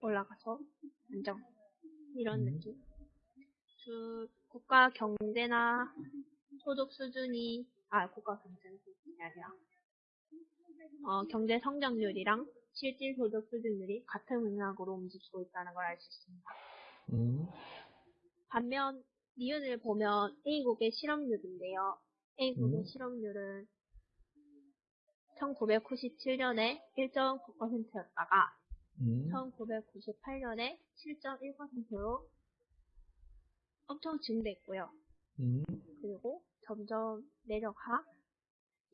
올라가서 안정 이런 음. 느낌. 주 국가 경제나 소득 수준이 아 국가 경제 수준이 아니라 어, 경제 성장률이랑 실질 소득 수준률이 같은 맥락으로 움직이고 있다는 걸 알 수 있습니다. 음, 반면 니은을 보면 A국의 실업률인데요. A국의 음. 실업률은 1997년에 1.9%였다가 음, 1998년에 7.1%로 엄청 증대했고요. 음, 그리고 점점 내려가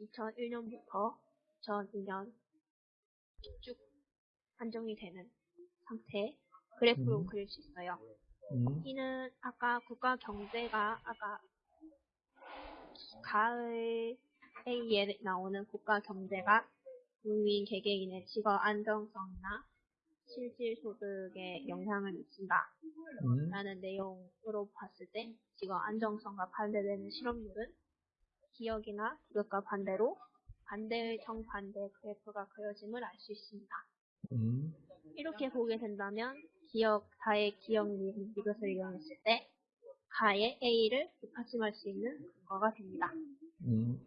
2001년부터 2002년 쭉 안정이 되는 상태 그래프로 음. 그릴 수 있어요. 음, 이는 아까 국가 경제가 아까 가을에 나오는 국가 경제가 국민 개개인의 직업 안정성이나 실질 소득에 영향을 미친다. 음, 라는 내용으로 봤을 때 직업 안정성과 반대되는 실업률은 기역이나 기업과 반대로 반대의 정반대 그래프가 그려짐을 알 수 있습니다. 음, 이렇게 보게 된다면 기억, 가의 기억 님 이것을 이용했을 때 가의 A를 뒷받침할 수 있는 근거가 됩니다. 음.